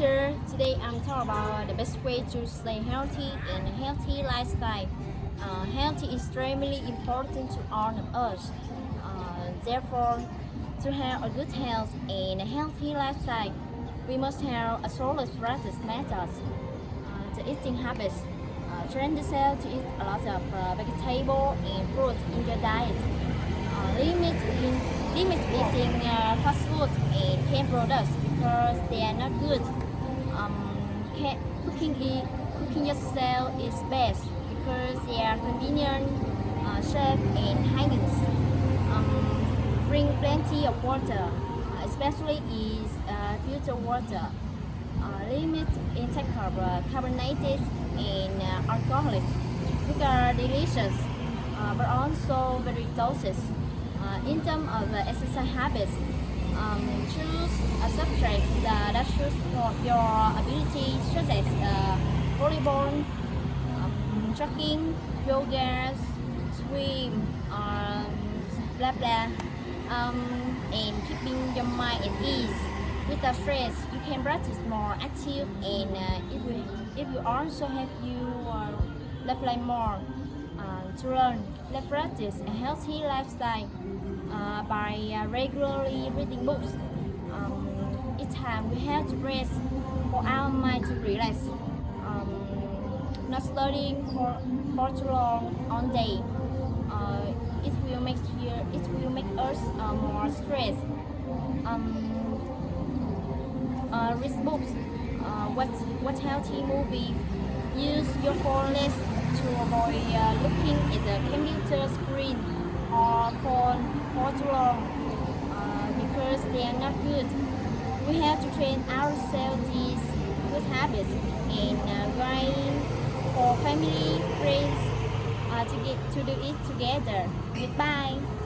Today I'm talking about the best way to stay healthy and healthy lifestyle. Uh, health is extremely important to all of us. Uh, therefore, to have a good health and a healthy lifestyle, we must have a solid practice methods. Uh, the eating habits. Uh, train yourself to eat a lot of uh, vegetable and fruit in your diet. Uh, limit in limit eating uh, fast food and canned products because they are not good. Um, cooking it, cooking yourself is best because they are convenient, uh, safe, and hygienic. Um, drink plenty of water, especially is uh, filtered water. Uh, limit intake of uh, carbonated and uh, alcoholic, which are delicious, uh, but also very doses. Uh, in terms of exercise habits, um, choose a subject that, that suits your ability, such as uh, volleyball, um, jogging, yoga, swim, um, blah blah, um, and keeping your mind at ease. Without stress, you can practice more active, and uh, it will it will also help you uh, live more uh, to learn. Let's practice a healthy lifestyle uh, by uh, regularly reading books. Um, each time we have to rest for our mind to relax. Um, not studying for, for too long on day. Uh, it will make it will make us uh, more stressed. Um, uh, read books. Uh, watch, watch healthy movie. Use your phone less to too long uh, because they are not good. We have to train ourselves these good habits in uh, grind for family, friends uh, to get to do it together. Goodbye.